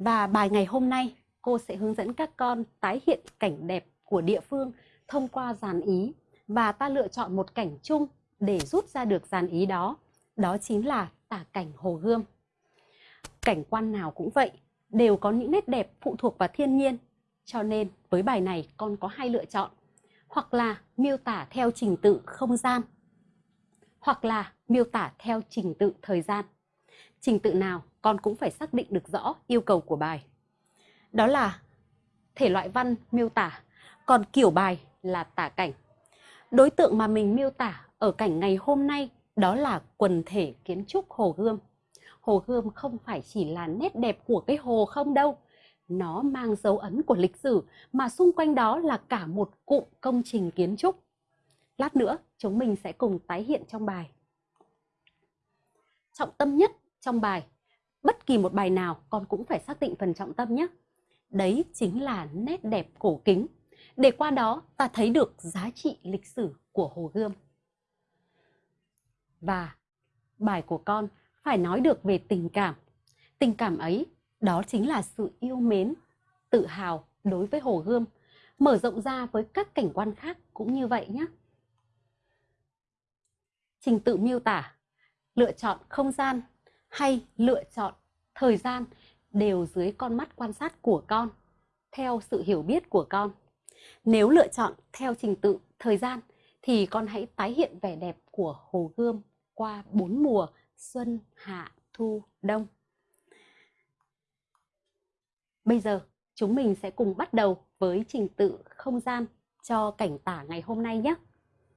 Và bài ngày hôm nay, cô sẽ hướng dẫn các con tái hiện cảnh đẹp của địa phương thông qua dàn ý và ta lựa chọn một cảnh chung để rút ra được dàn ý đó. Đó chính là tả cảnh Hồ Gươm. Cảnh quan nào cũng vậy, đều có những nét đẹp phụ thuộc vào thiên nhiên. Cho nên với bài này con có hai lựa chọn. Hoặc là miêu tả theo trình tự không gian, hoặc là miêu tả theo trình tự thời gian. Trình tự nào con cũng phải xác định được rõ yêu cầu của bài. Đó là thể loại văn miêu tả, còn kiểu bài là tả cảnh. Đối tượng mà mình miêu tả ở cảnh ngày hôm nay đó là quần thể kiến trúc Hồ Gươm. Hồ Gươm không phải chỉ là nét đẹp của cái hồ không đâu. Nó mang dấu ấn của lịch sử mà xung quanh đó là cả một cụm công trình kiến trúc. Lát nữa chúng mình sẽ cùng tái hiện trong bài. Trọng tâm nhất trong bài, bất kỳ một bài nào con cũng phải xác định phần trọng tâm nhé. Đấy chính là nét đẹp cổ kính. Để qua đó ta thấy được giá trị lịch sử của Hồ Gươm. Và bài của con phải nói được về tình cảm. Tình cảm ấy đó chính là sự yêu mến, tự hào đối với Hồ Gươm, mở rộng ra với các cảnh quan khác cũng như vậy nhé. Trình tự miêu tả, lựa chọn không gian hay lựa chọn thời gian đều dưới con mắt quan sát của con, theo sự hiểu biết của con. Nếu lựa chọn theo trình tự thời gian thì con hãy tái hiện vẻ đẹp của Hồ Gươm qua bốn mùa xuân, hạ, thu, đông. Bây giờ chúng mình sẽ cùng bắt đầu với trình tự không gian cho cảnh tả ngày hôm nay nhé.